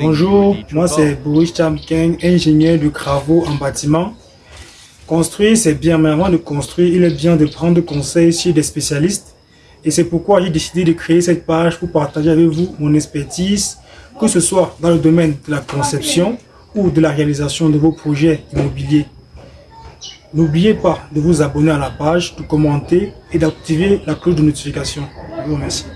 Bonjour, moi c'est Boris Chamkin, ingénieur de travaux en bâtiment. Construire c'est bien, mais avant de construire, il est bien de prendre conseil chez des spécialistes. Et c'est pourquoi j'ai décidé de créer cette page pour partager avec vous mon expertise, que ce soit dans le domaine de la conception ou de la réalisation de vos projets immobiliers. N'oubliez pas de vous abonner à la page, de commenter et d'activer la cloche de notification. Je vous remercie.